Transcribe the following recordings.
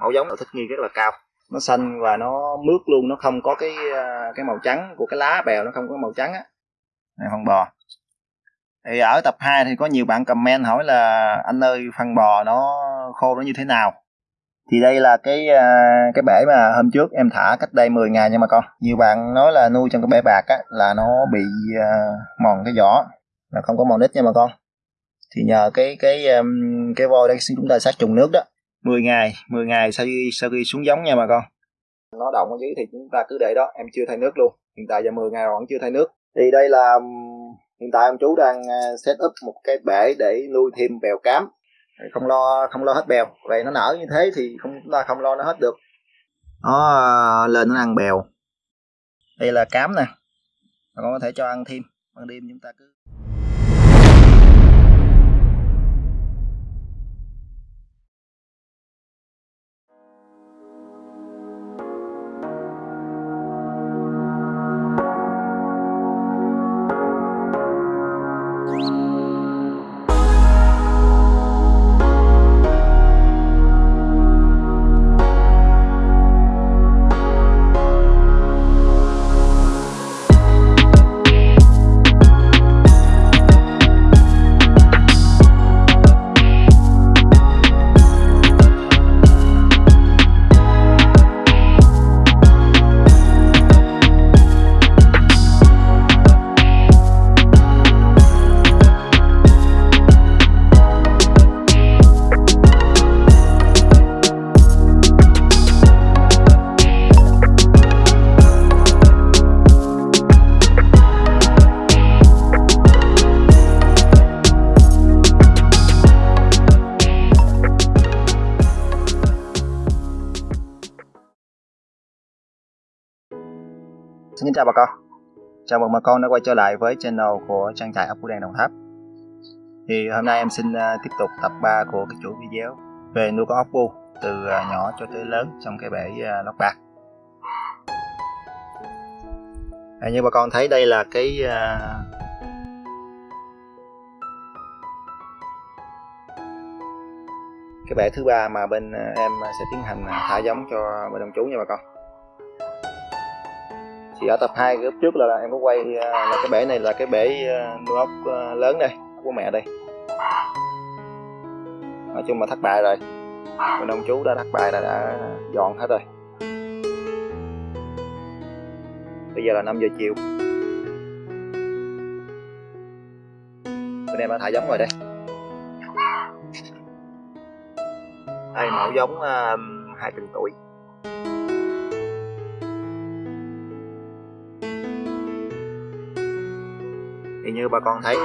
mẫu giống độ thích nghi rất là cao. Nó xanh và nó mướt luôn, nó không có cái à, cái màu trắng của cái lá bèo, nó không có màu trắng á. Này, phân bò. Thì ở tập 2 thì có nhiều bạn comment hỏi là, anh ơi, phân bò nó khô nó như thế nào? Thì đây là cái à, cái bể mà hôm trước em thả cách đây 10 ngày nha mà con. Nhiều bạn nói là nuôi trong cái bể bạc á, là nó bị à, mòn cái vỏ, là không có mòn nít nha mà con. Thì nhờ cái cái cái vôi đây chúng ta sát trùng nước đó. 10 ngày 10 ngày sau khi sau khi xuống giống nha mà con. Nó động ở dưới thì chúng ta cứ để đó em chưa thay nước luôn. Hiện tại giờ 10 ngày rồi vẫn chưa thay nước. Thì đây là hiện tại ông chú đang à, set up một cái bể để nuôi thêm bèo cám. Không lo không lo hết bèo. Vậy nó nở như thế thì không chúng ta không lo nó hết được. Nó à, lên nó ăn bèo. Đây là cám nè. Con có thể cho ăn thêm. Ban đêm chúng ta cứ chào bà con. Chào mừng bà con đã quay trở lại với channel của trang trại ốc Phú Đen Đồng Tháp. Thì hôm nay em xin à, tiếp tục tập 3 của cái chuỗi video về nuôi con ốc bu từ à, nhỏ cho tới lớn trong cái bể à, lóc lót bạc. À, Như bà con thấy đây là cái cái bể thứ ba mà bên em sẽ tiến hành thả giống cho bà đồng chú nha bà con thì ở tập 2 cái trước là, là em có quay ờ, là cái bể này là cái bể ờ, nuôi ốc ờ, lớn đây của mẹ đây. Nói chung là thất bại rồi. Bên ông chú đã thất bại là đã dọn hết rồi. Bây giờ là 5 giờ chiều. Bên em đã thả giống rồi đây. Đây mẫu giống hai tuần tuổi. Thì như bà con thấy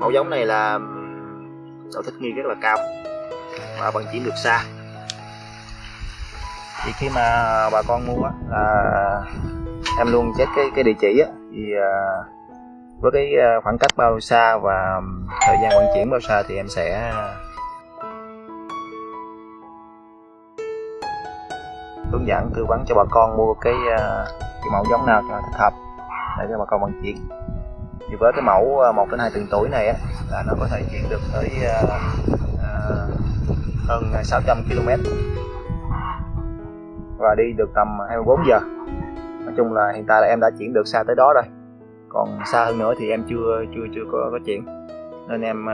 mẫu giống này là độ thích nghi rất là cao và vận chuyển được xa. Thì khi mà bà con mua là em luôn check cái cái địa chỉ á, thì à, với cái à, khoảng cách bao xa và thời gian vận chuyển bao xa thì em sẽ hướng dẫn tư vấn cho bà con mua cái, à, cái mẫu giống nào cho thích hợp để cho bà con vận chuyển thì với cái mẫu ờ, 1 đến 2 tuần tuổi này á, là nó có thể chuyển được tới uh, uh, hơn 600 km và đi được tầm 24 giờ. Nói chung là hiện tại là em đã chuyển được xa tới đó rồi. Còn xa hơn nữa thì em chưa chưa chưa có có chuyển. Nên em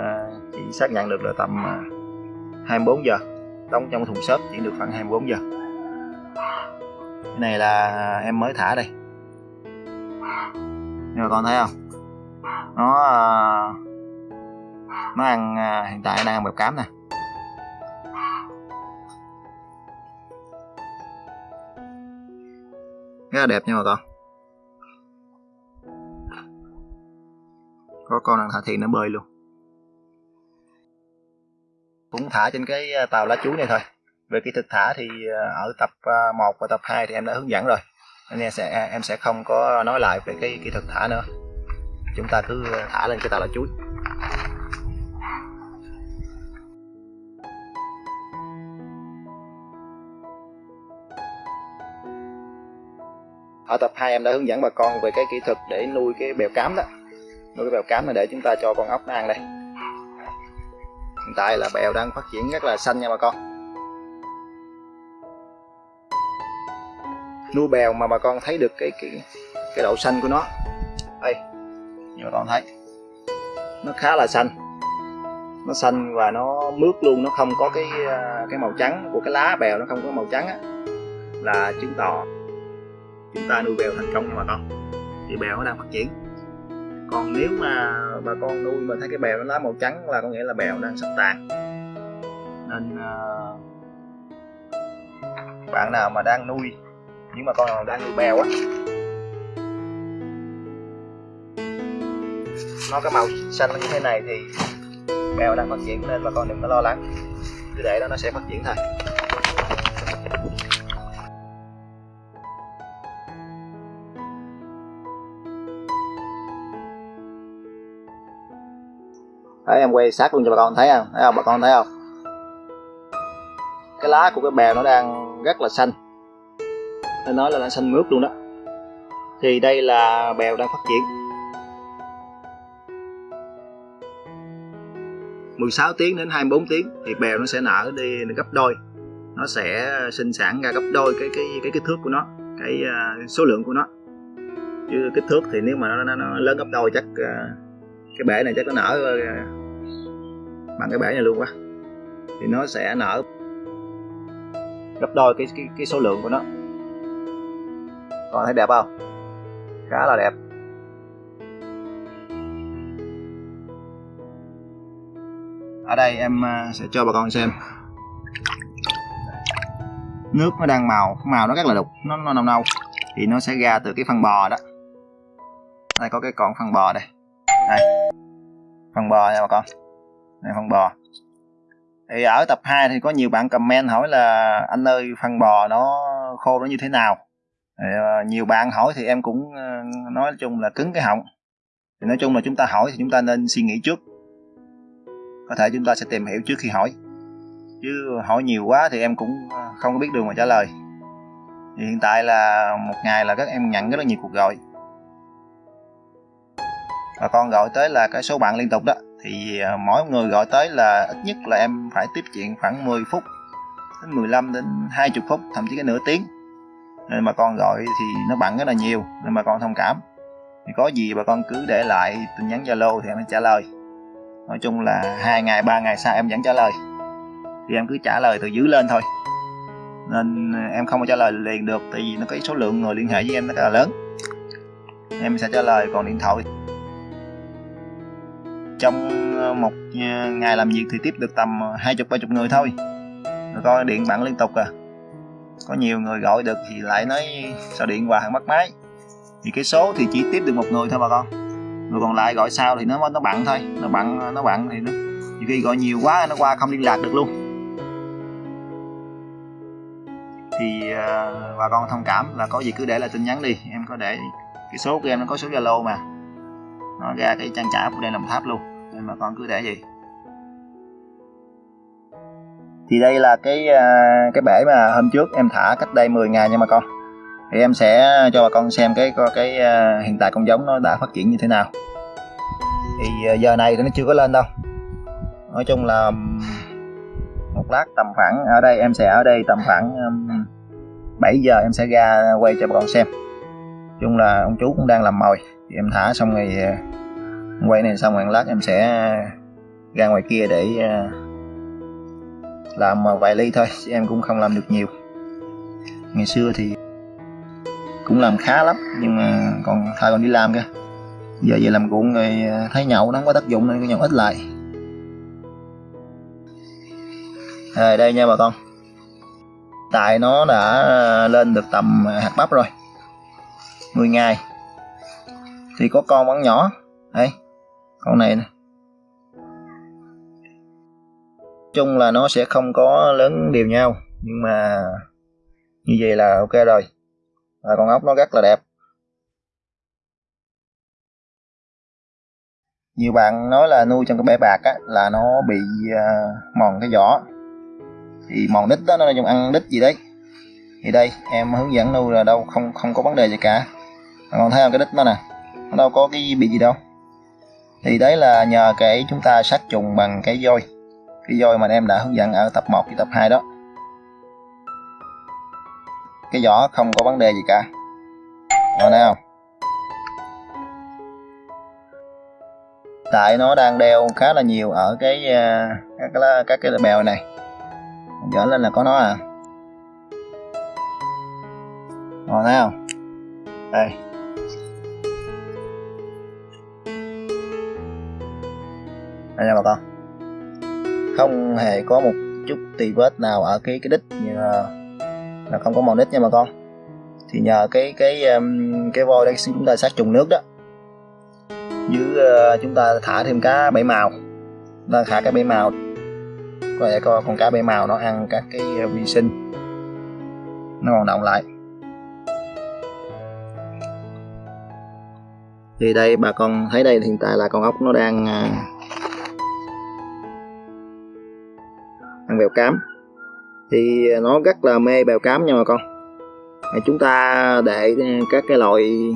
chỉ xác nhận được là tầm 24 giờ. Đóng trong thùng xốp chuyển được khoảng 24 giờ. Cái này là em mới thả đây. Nhưng mà con thấy không? Nó ờ, nó ăn ờ, hiện tại đang ăn bẹp cám nè. Rất là đẹp nha bà con. Có con đang thả thiền nó bơi luôn. Cũng thả trên cái ờ, tàu lá chuối này thôi. Về kỹ thuật thả thì ở tập 1 và tập 2 thì em đã hướng dẫn rồi. Nên em sẽ em sẽ không có nói lại về cái kỹ thuật thả nữa chúng ta cứ thả lên cái tàu lá chuối. Ở tập 2 em đã hướng dẫn bà con về cái kỹ thuật để nuôi cái bèo cám đó. Nuôi cái bèo cám này để chúng ta cho con ốc nó ăn đây. Hiện tại là bèo đang phát triển rất là xanh nha bà con. Nuôi bèo mà bà con thấy được cái cái cái độ xanh của nó. Đây như bà con thấy. Nó khá là xanh. Nó xanh và nó mướt luôn nó không có cái ờ, cái màu trắng của cái lá bèo nó không có màu trắng á. Là chứng tỏ chúng ta nuôi bèo thành công nha bà con. Thì bèo nó đang phát triển. Còn nếu mà bà con nuôi mà thấy cái bèo nó lá màu trắng là có nghĩa là bèo đang sắp tàn nên uh, bạn nào mà đang nuôi những bà con nào đang nuôi bèo á nó có màu xanh như thế này thì bèo đang phát triển nên bà con đừng có lo lắng. Cứ để đó nó sẽ phát triển thôi. Đấy, em quay sát luôn cho bà con thấy không? Thấy không? Bà con thấy không? Cái lá của cái bèo nó đang rất là xanh. Nên nói là nó xanh mướt luôn đó. Thì đây là bèo đang phát triển. 16 tiếng đến 24 tiếng thì bèo nó sẽ nở đi gấp đôi. Nó sẽ sinh sản ra gấp đôi cái cái cái kích thước của nó cái uh, số lượng của nó. Chứ kích thước thì nếu mà nó, nó, nó lớn gấp đôi chắc uh, cái bể này chắc nó nở uh, bằng cái bể này luôn quá. Thì nó sẽ nở gấp đôi cái cái, cái số lượng của nó. Còn thấy đẹp không? Khá là đẹp. Ở đây em à, sẽ cho bà con xem. Nước nó đang màu màu nó rất là đục nó, nó nâu nâu thì nó sẽ ra từ cái phân bò đó. Đây có cái con phân bò đây. Đây phân bò nha bà con. Đây phân bò. Thì ở tập 2 thì có nhiều bạn comment hỏi là anh ơi phân bò nó khô nó như thế nào? Thì, à, nhiều bạn hỏi thì em cũng à, nói chung là cứng cái họng. Thì nói chung là chúng ta hỏi thì chúng ta nên suy nghĩ trước có thể chúng ta sẽ tìm hiểu trước khi hỏi. Chứ hỏi nhiều quá thì em cũng à, không biết đường mà trả lời. Thì hiện tại là một ngày là các em nhận rất là nhiều cuộc gọi. Và con gọi tới là cái số bạn liên tục đó. Thì à, mỗi người gọi tới là ít nhất là em phải tiếp chuyện khoảng 10 phút đến 15 đến 20 phút, thậm chí cái nửa tiếng. Nên mà con gọi thì nó bận rất là nhiều, nên mà con thông cảm. Thì có gì bà con cứ để lại tin nhắn zalo thì em sẽ trả lời nói chung là hai ngày, ba ngày sau em vẫn trả lời. Thì em cứ trả lời từ dưới lên thôi. Nên em không có trả lời liền được, tại vì nó có số lượng người liên hệ với em rất là lớn. Em sẽ trả lời còn điện thoại. Trong ờ, một ờ, ngày làm việc thì tiếp được tầm hai chục, ba chục người thôi. Rồi coi điện bạn liên tục à. Có nhiều người gọi được thì lại nói, sao điện hoài mất máy? Thì cái số thì chỉ tiếp được một người thôi bà con rồi còn lại gọi sau thì nó nó bận thôi. Nó bận nó bận thì nó nhiều khi gọi nhiều quá nó qua không liên lạc được luôn. Thì uh, bà con thông cảm là có gì cứ để lại tin nhắn đi. Em có để cái số của em nó có số zalo mà. Nó ra cái trang trả của đây làm tháp luôn. Nên bà con cứ để gì thì đây là cái uh, cái bể mà hôm trước em thả cách đây 10 ngày nha bà con. Thì em sẽ cho bà con xem cái cái uh, hiện tại con giống nó đã phát triển như thế nào thì ờ, giờ này thì nó chưa có lên đâu. Nói chung là một lát tầm khoảng ở đây, em sẽ ở đây tầm khoảng 7 giờ em sẽ ra quay cho bà con xem. Chung là ông chú cũng đang làm mồi, thì em thả xong rồi ờ, quay này xong rồi lát em sẽ ra ngoài kia để ờ, làm vài ly thôi em cũng không làm được nhiều. Ngày xưa thì cũng làm khá lắm, nhưng mà còn thời còn đi làm kìa giờ về làm cuộn rồi à, thấy nhậu nó không có tác dụng nên cái nhậu ít lại. À, đây nha bà con. Tại nó đã à, lên được tầm à, hạt bắp rồi. 10 ngày thì có con vẫn nhỏ. Đây con này nè. Chung là nó sẽ không có lớn đều nhau. Nhưng mà như vậy là ok rồi. Và con ốc nó rất là đẹp. Nhiều bạn nói là nuôi trong cái bể bạc á, là nó bị uh, mòn cái vỏ. Thì mòn đít đó nó dùng ăn đít gì đấy. Thì đây em hướng dẫn nuôi là đâu không không có vấn đề gì cả. Còn thấy không cái đít nó nè nó đâu có cái bị gì đâu. Thì đấy là nhờ cái chúng ta sát trùng bằng cái vôi cái vôi mà em đã hướng dẫn ở tập 1 với tập 2 đó. Cái vỏ không có vấn đề gì cả. Rồi nào tại nó đang đeo khá là nhiều ở cái à, các cái các cái bèo này. Dở lên là có nó à. Rồi thấy không? Đây. Đây nha bà con. Không hề có một chút tì vết nào ở cái cái đít như là, là không có màu đít nha bà con. Thì nhờ cái cái cái cái voi đang chúng ta sát trùng nước đó dưới uh, ờ, chúng ta thả thêm cá bảy màu. Ta thả cá bảy màu. Có thể coi con cá bảy màu nó ăn các cái uh, vi sinh. Nó còn động lại. Thì đây bà con thấy đây hiện tại là con ốc nó đang uh, ăn bèo cám. Thì nó rất là mê bèo cám nha bà con. Chúng ta để các cái loại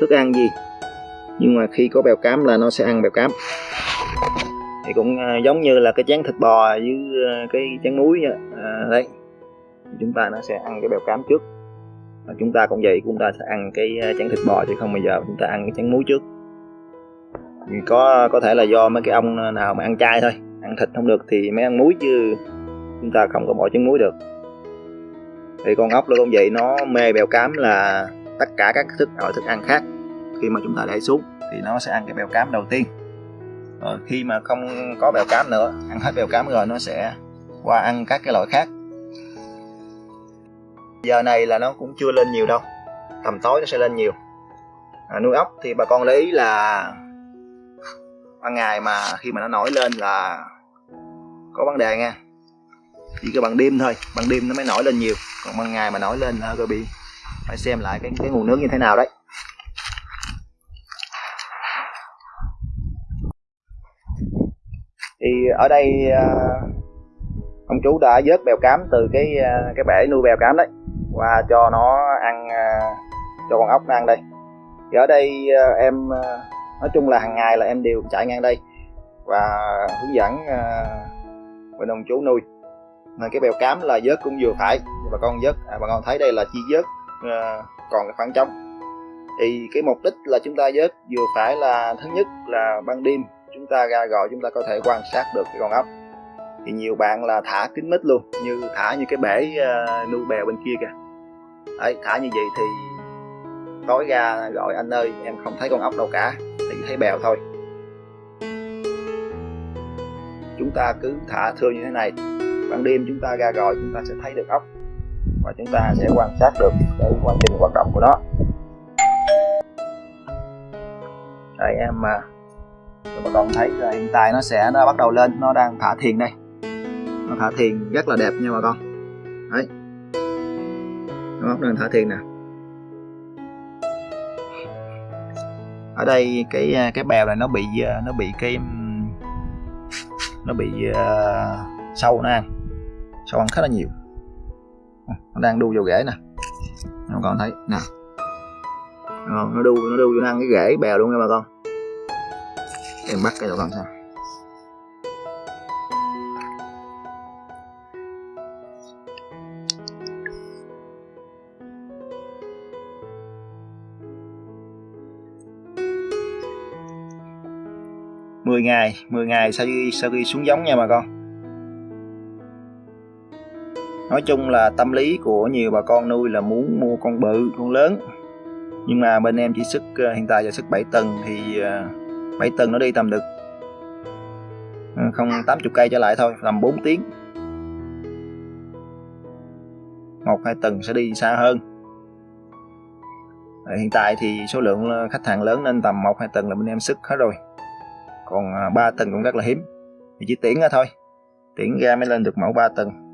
thức ăn gì? Nhưng mà khi có bèo cám là nó sẽ ăn bèo cám. Thì cũng à, giống như là cái chén thịt bò với à, cái chén muối à, đấy. Chúng ta nó sẽ ăn cái bèo cám trước. Và chúng ta cũng vậy chúng ta sẽ ăn cái à, chén thịt bò chứ không bao giờ chúng ta ăn cái chén muối trước. Thì có có thể là do mấy cái ông nào mà ăn chay thôi ăn thịt không được thì mới ăn muối chứ chúng ta không có bỏ trứng muối được. Thì con ốc nó cũng vậy nó mê bèo cám là tất cả các thức loại thức ăn khác khi mà chúng ta để xuống thì nó sẽ ăn cái bèo cám đầu tiên. Rồi khi mà không có bèo cám nữa ăn hết bèo cám rồi nó sẽ qua ăn các cái loại khác. Giờ này là nó cũng chưa lên nhiều đâu tầm tối nó sẽ lên nhiều. À, nuôi ốc thì bà con lấy ý là ban ngày mà khi mà nó nổi lên là có vấn đề nha chỉ có bằng đêm thôi bằng đêm nó mới nổi lên nhiều. Còn ban ngày mà nổi lên là hơi bị phải xem lại cái cái nguồn nước như thế nào đấy. Thì ở đây à, ông chú đã vớt bèo cám từ cái à, cái bể nuôi bèo cám đấy và cho nó ăn à, cho con ốc nó ăn đây. Thì ở đây em nói chung là hàng ngày là em đều chạy ngang đây và hướng dẫn bên ông chú nuôi. Nên cái bèo cám là vớt cũng vừa phải bà con vớt à, bà con thấy đây là chi vớt uh, còn cái khoảng trống. Thì cái mục đích là chúng ta vớt vừa phải là thứ nhất là ban đêm chúng ta ra gọi chúng ta có thể quan sát được cái con ốc. Thì nhiều bạn là thả kín mít luôn như thả như cái bể ờ, uh, nuôi bèo bên kia kìa. Đấy thả như vậy thì tối ra gọi anh ơi em không thấy con ốc đâu cả thì thấy bèo thôi. Chúng ta cứ thả thưa như thế này ban đêm chúng ta ra gọi chúng ta sẽ thấy được ốc. Và chúng ta sẽ quan sát được cái quá trình hoạt động của nó. Đây em à, rồi bà con thấy là hiện tại nó sẽ nó bắt đầu lên nó đang thả thiền đây. Nó thả thiền rất là đẹp nha bà con. Đấy. Nó đang thả thiền nè. Ở đây cái à, cái bèo này nó bị à, nó bị cái nó bị uh, sâu nó ăn sâu ăn khá là nhiều. Nó đang đu vào rễ nè. Các con thấy. Nè. Nó đu nó đu vô ăn cái rễ bèo luôn nha bà con em bắt cái cho làm sao? 10 ngày 10 ngày sau khi sau khi xuống giống nha bà con nói chung là tâm lý của nhiều bà con nuôi là muốn mua con bự, con lớn nhưng mà bên em chỉ sức ờ, hiện tại là sức 7 tầng thì ờ, 7 ờ, nó đi tầm được ừ, không 80 cây trở lại thôi tầm 4 tiếng. Một hai tuần sẽ đi xa hơn. Ờ, hiện tại thì số lượng ờ, khách hàng lớn nên tầm một hai tuần là bên em sức hết rồi. Còn ờ, 3 tuần cũng rất là hiếm. Thì chỉ tiễn ra thôi. Tiễn ra mới lên được mẫu 3 tuần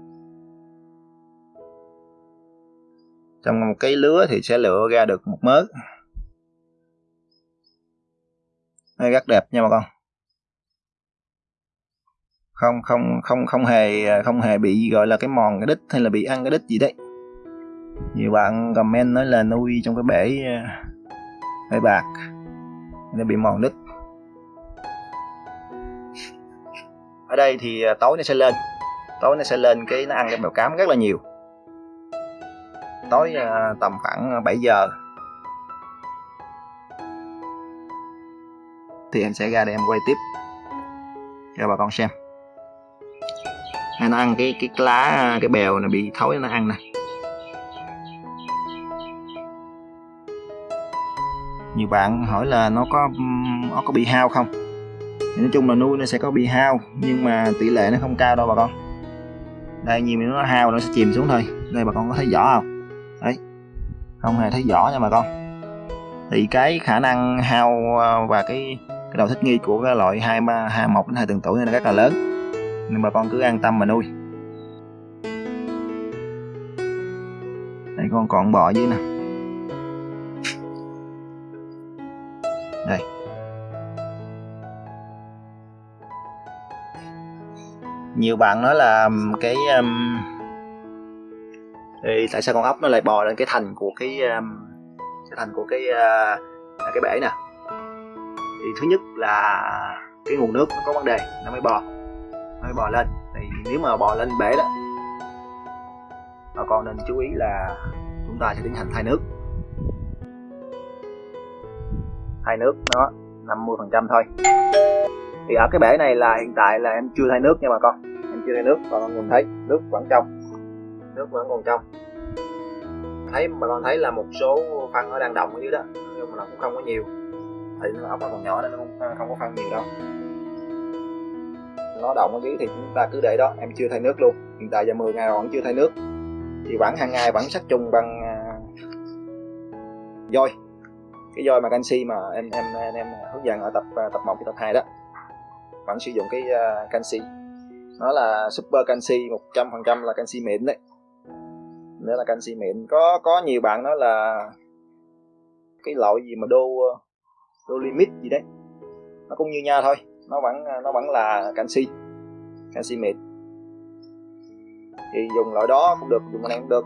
trong một cái lứa thì sẽ lựa ra được một mớ. Đây, rất đẹp nha bà con. Không không không không hề không hề bị gọi là cái mòn cái đít hay là bị ăn cái đít gì đấy. Nhiều bạn comment nói là nuôi trong cái bể bể bạc nó bị mòn đít. Ở đây thì à, tối nó sẽ lên. Tối nó sẽ lên cái nó ăn cái bèo cám rất là nhiều. Tối à, tầm khoảng à, 7 giờ thì em sẽ ra để em quay tiếp. Cho bà con xem. Nó ăn cái cái lá, cái bèo này bị thối nó ăn nè. Nhiều bạn hỏi là nó có nó có bị hao không? Thì nói chung là nuôi nó sẽ có bị hao, nhưng mà tỷ lệ nó không cao đâu bà con. Đây, nhiều nó hao nó sẽ chìm xuống thôi. Đây, bà con có thấy vỏ không? Đấy. Không hề thấy vỏ nha bà con. Thì cái khả năng hao à, và cái cái độ thích nghi của cái loại hai hai một đến hai tuần tuổi này rất là lớn. Nên bà con cứ an tâm mà nuôi. Đây con còn bò dưới nè. Đây. Nhiều bạn nói là cái um, thì tại sao con ốc nó lại bò lên cái thành của cái um, cái thành của cái uh, cái bể nè? Thì thứ nhất là cái nguồn nước nó có vấn đề, nó mới bò. Nó mới bò lên. Thì nếu mà bò lên bể đó, bà con nên chú ý là chúng ta sẽ tiến hành thay nước. Thay nước nó 50 phần trăm thôi. Thì ở cái bể này là hiện tại là em chưa thay nước nha bà con. Em chưa thay nước, bà con nhìn thấy, nước vẫn trong. Nước vẫn còn trong. Thấy, bà con thấy là một số phân nó đang động ở dưới đó nhưng mà nó cũng không có nhiều thì nó ốc nó còn nhỏ nên nó không, không có phân nhiều đâu. Nó động ở dưới thì chúng ta cứ để đó em chưa thay nước luôn. Hiện tại giờ 10 ngày rồi vẫn chưa thay nước. Thì vẫn hàng ngày vẫn sát trùng bằng à, uh, dôi cái dôi mà canxi mà em em em, em hướng dẫn ở tập à, tập 1 tập 2 đó vẫn sử dụng cái uh, canxi. Nó là super canxi 100% là canxi mịn đấy. Nữa là canxi mịn. Có có nhiều bạn nói là cái loại gì mà đô đô limit gì đấy. Nó cũng như nhau thôi nó vẫn nó vẫn là canxi canxi mệt. Thì dùng loại đó cũng được dùng này cũng được.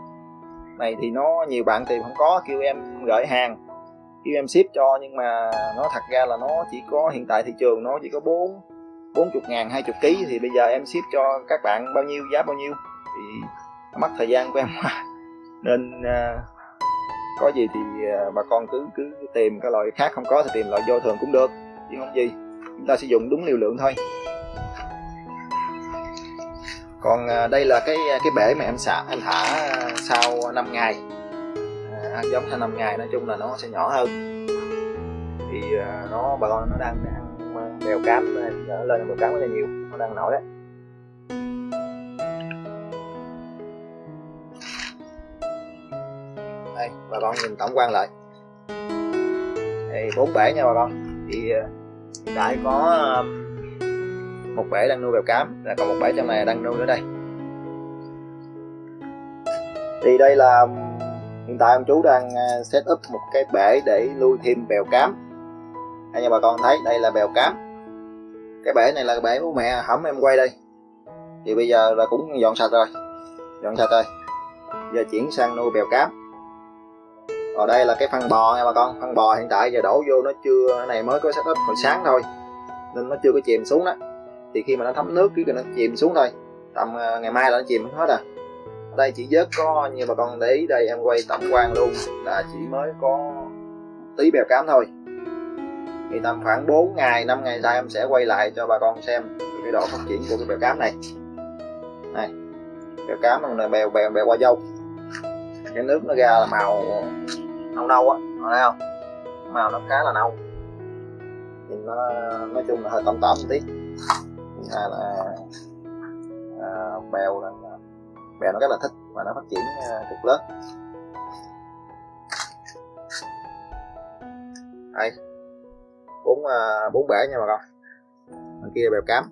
Này thì nó nhiều bạn tìm không có kêu em gửi hàng kêu em ship cho nhưng mà nó thật ra là nó chỉ có hiện tại thị trường nó chỉ có bốn bốn chục ngàn hai chục ký thì bây giờ em ship cho các bạn bao nhiêu giá bao nhiêu thì mất thời gian của em nên uh, có gì thì à, bà con cứ cứ tìm cái loại khác không có thì tìm loại vô thường cũng được. Chứ không gì chúng ta sử dụng đúng liều lượng thôi. Còn à, đây là cái à, cái bể mà em xả em thả sau 5 ngày. À, giống sau 5 ngày nói chung là nó sẽ nhỏ hơn. Thì nó bà con nó đang ăn bèo cám nó lên bèo cám rất là nhiều nó đang nổi đấy. Bà con nhìn tổng quan lại. Đây bốn bể nha bà con. Thì ờ, đại có một bể đang nuôi bèo cám, là còn một bể trong này đang nuôi ở đây. Thì đây là hiện tại ông chú đang ờ, set up một cái bể để nuôi thêm bèo cám. Đây nha bà con thấy, đây là bèo cám. Cái bể này là bể của mẹ hẩm em quay đây. Thì bây giờ là cũng dọn sạch rồi, dọn sạch rồi. Giờ chuyển sang nuôi bèo cám ở đây là cái phân bò nha bà con. Phân bò hiện tại giờ đổ vô nó chưa, cái này mới có setup hồi sáng thôi. Nên nó chưa có chìm xuống đó. Thì khi mà nó thấm nước, cái nó chìm xuống thôi. Tầm à, ngày mai là nó chìm hết à. Ở đây chỉ vớt có như bà con để ý đây, em quay tổng quan luôn. Là chỉ mới có tí bèo cám thôi. Thì tầm khoảng 4 ngày 5 ngày sau em sẽ quay lại cho bà con xem cái độ phát triển của cái bèo cám này. Này, bèo cám này bèo bèo bèo qua dâu. Cái nước nó ra là màu nâu nâu á thấy không? Màu nó khá là nâu. Nhìn nó nói chung là hơi tẩm tẩm tí, thứ hai là à, bèo là bèo nó rất là thích và nó phát triển à, cực lớn. Đây. Bốn à, bốn bể nha bà con. Bên kia bèo cám.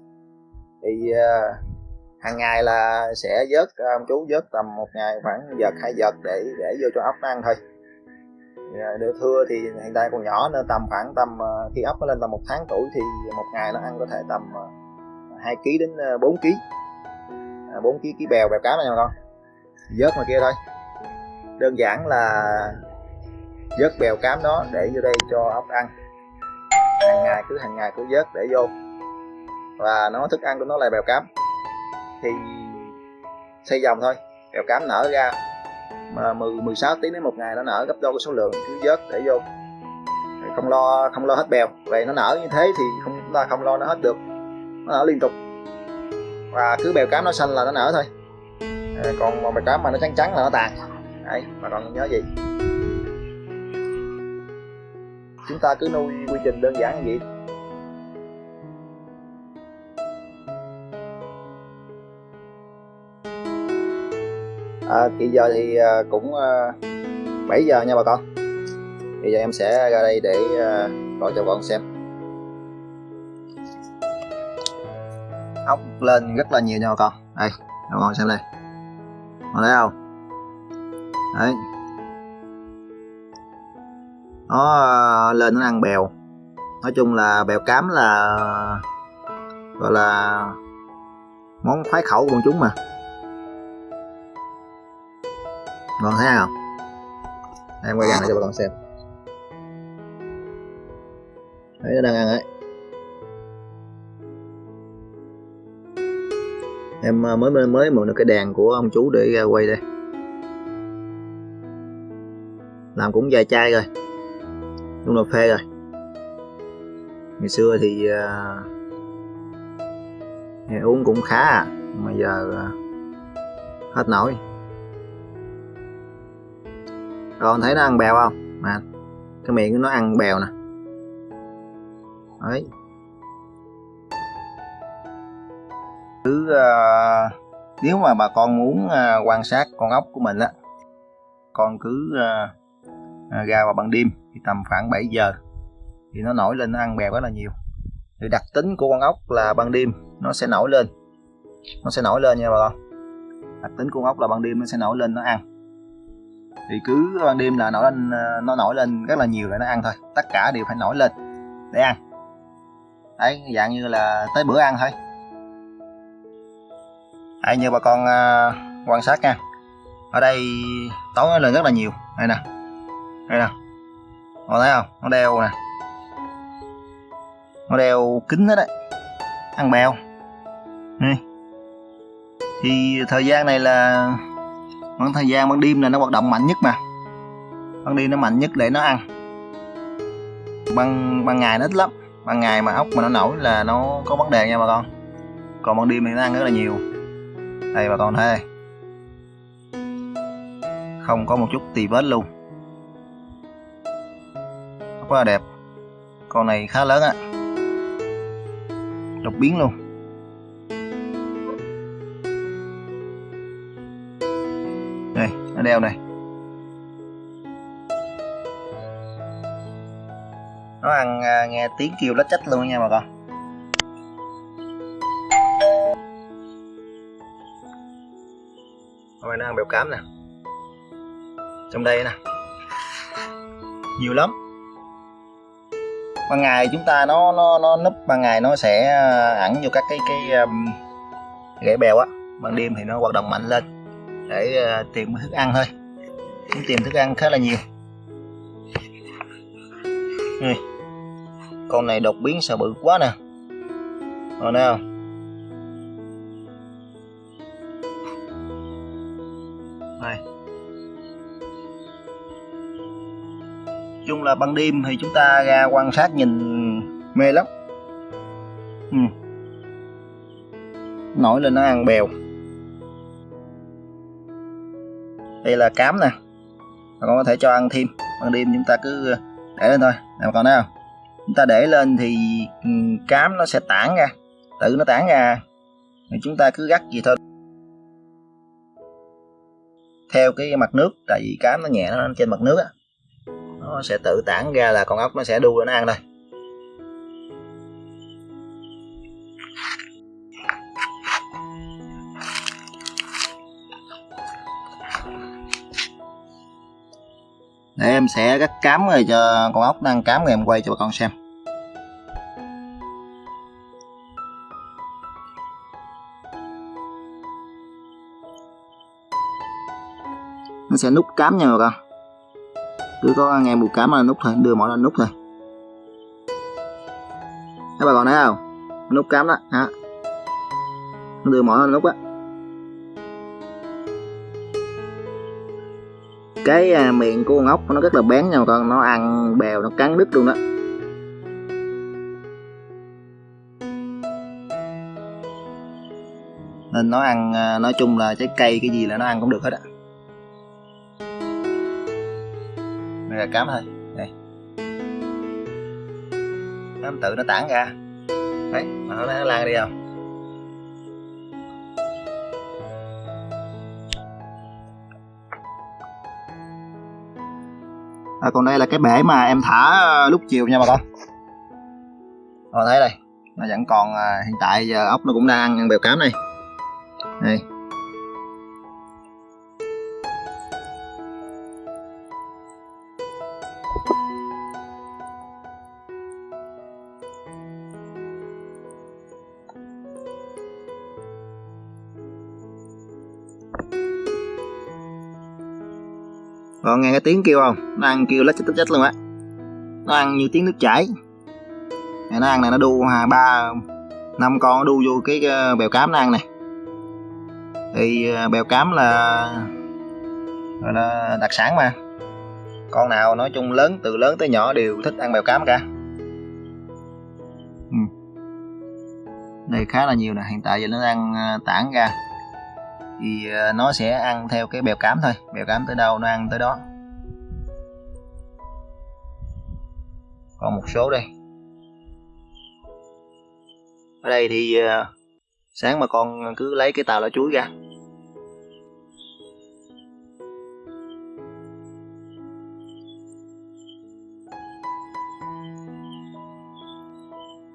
Thì à, hàng ngày là sẽ vớt à, ông chú vớt tầm một ngày khoảng giật hai giật để để vô cho ốc ăn thôi. Dạ, được thưa thì hiện tại còn nhỏ nên tầm khoảng tầm ờ, khi ốc nó lên tầm một tháng tuổi thì một ngày nó ăn có thể tầm ờ, 2 kg đến 4 kg 4 kg ký bèo bèo cá nha con. Vớt ngoài kia thôi. Đơn giản là vớt bèo cám đó để vô đây cho ốc ăn. Hàng ngày, cứ hàng ngày cứ vớt để vô. Và nó thức ăn của nó là bèo cám. Thì xây dòng thôi, bèo cám nở ra mà 10 16 tiếng đến một ngày nó nở gấp đôi cái số lượng cứ vớt để vô. Không lo không lo hết bèo. Vậy nó nở như thế thì không chúng ta không lo nó hết được. Nó nở liên tục. Và cứ bèo cám nó xanh là nó nở thôi. À, còn mà bèo cám mà nó trắng trắng là nó tàn. Đấy mà còn nhớ gì? Chúng ta cứ nuôi quy trình đơn giản như vậy. À, thì giờ thì ờ, cũng ờ, 7 giờ nha bà con. Bây giờ em sẽ ra đây để gọi cho con xem. Ốc lên rất là nhiều nha bà con. Đây bà con xem đây. Con thấy không? Đấy. Nó lên nó ăn bèo. Nói chung là bèo cám là gọi là món khoái khẩu của chúng mà ngon thấy không em quay gần lại cho bà con xem. Thấy nó đang ăn đấy. em à, mới mới mới mượn được cái đèn của ông chú để ra quay đây. Làm cũng vài chai rồi. Cũng là phê rồi. Ngày xưa thì uh, uống cũng khá à. Mà giờ uh, hết nổi con thấy nó ăn bèo không? Mà cái miệng nó ăn bèo nè. Đấy. Cứ uh, nếu mà bà con muốn uh, quan sát con ốc của mình á con cứ uh, uh, ra vào ban đêm thì tầm khoảng 7 giờ thì nó nổi lên nó ăn bèo rất là nhiều. Thì đặc tính của con ốc là ban đêm nó sẽ nổi lên. Nó sẽ nổi lên nha bà con. Đặc tính của con ốc là ban đêm nó sẽ nổi lên nó ăn thì cứ ban đêm là nổi lên ờ, nó nổi lên rất là nhiều để nó ăn thôi. Tất cả đều phải nổi lên để ăn. Đấy dạng như là tới bữa ăn thôi. Hãy như bà con uh, quan sát nha. Ở đây tối nó lên rất là nhiều. Đây nè. Đây nè. Con thấy không? Nó đeo nè. Nó đeo kính hết đấy ăn bèo. Thì thời gian này là khoảng thời gian ban đêm là nó hoạt động mạnh nhất mà. Ban đêm nó mạnh nhất để nó ăn. Ban ban ngày nó ít lắm. Ban ngày mà ốc mà nó nổi là nó có vấn đề nha bà con. Còn ban đêm thì nó ăn rất là nhiều. Đây bà con thấy không có một chút tì vết luôn. Rất là đẹp. Con này khá lớn á. Đột biến luôn. Đây đeo này. Nó ăn à, nghe tiếng kêu lách chách luôn nha bà con. Hôm nay nó ăn bèo cám nè. Trong đây nè. Nhiều lắm. Ban ngày chúng ta nó nó nó núp ban ngày nó sẽ à, ẩn vô các cái cái um, rễ bèo á. Ban đêm thì nó hoạt động mạnh lên để ờ, tìm thức ăn thôi. Cũng tìm thức ăn khá là nhiều. Đây con này đột biến sợ bự quá nè. Rồi nào này. Chung là ban đêm thì chúng ta ra quan sát nhìn mê lắm. Ừ. nổi lên nó ăn bèo. Đây là cám nè. Bà con có thể cho ăn thêm. Ban đêm chúng ta cứ ờ, để lên thôi. Nè bà con thấy không? Chúng ta để lên thì ừ, cám nó sẽ tản ra. Tự nó tản ra. Thì chúng ta cứ gắt gì thôi. Theo cái mặt nước, tại vì cám nó nhẹ nó trên mặt nước á, nó sẽ tự tản ra là con ốc nó sẽ đu lên nó ăn thôi. Để em sẽ cắt cám rồi cho con ốc đang cám rồi em quay cho bà con xem. Nó sẽ nút cám nha bà con. Cứ có nghe mùi cám là nút thôi, đưa mọi lên nút thôi. Các bà con thấy không? Nút cám đó, hả? Đưa mọi lên nút á. Cái à, miệng của con ốc nó rất là bén nha con. Nó ăn bèo nó cắn đứt luôn đó. Nên nó ăn à, nói chung là trái cây cái gì là nó ăn cũng được hết á. Đây là cám thôi. Đây. Cám tự nó tản ra. Đấy mà nó nó lan đi không? À, còn đây là cái bể mà em thả ờ, lúc chiều nha bà con. Rồi thấy đây. Nó vẫn còn à, hiện tại giờ ốc nó cũng đang ăn bèo cám này. Đây. Còn nghe cái tiếng kêu không? Nó ăn kêu lách chết chết luôn á. Nó ăn như tiếng nước chảy. Này nó ăn này nó đu hà ba năm con nó đu vô cái ờ, bèo cám nó ăn này. Thì ờ, bèo cám là gọi là đặc sản mà. Con nào nói chung lớn từ lớn tới nhỏ đều thích ăn bèo cám cả. Ừ. Đây khá là nhiều nè, hiện tại giờ nó đang ờ, tản ra thì ờ, nó sẽ ăn theo cái bèo cám thôi. Bèo cám tới đâu nó ăn tới đó. Còn một số đây. Ở đây thì ờ, sáng mà con cứ lấy cái tàu lá chuối ra.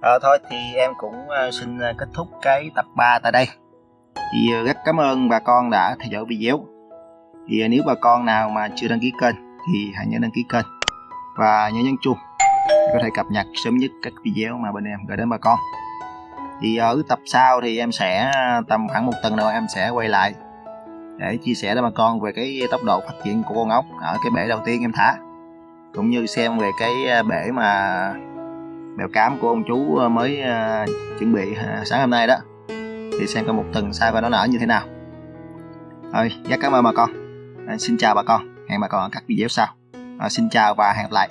À, thôi thì em cũng xin kết thúc cái tập 3 tại đây thì ờ, rất cảm ơn bà con đã theo dõi video. Thì ờ, nếu bà con nào mà chưa đăng ký kênh thì hãy nhớ đăng ký kênh. Và nhớ nhấn chuông để có thể cập nhật sớm nhất các video mà bên em gửi đến bà con. Thì ờ, ở tập sau thì em sẽ tầm khoảng một tuần nữa em sẽ quay lại để chia sẻ với bà con về cái tốc độ phát triển của con ốc ở cái bể đầu tiên em thả, cũng như xem về cái bể mà bèo cám của ông chú mới chuẩn bị sáng hôm nay đó thì xem coi một tuần sau và nó nở như thế nào. Rồi rất cảm ơn bà con. À, xin chào bà con. Hẹn bà con ở các video sau. À, xin chào và hẹn gặp lại.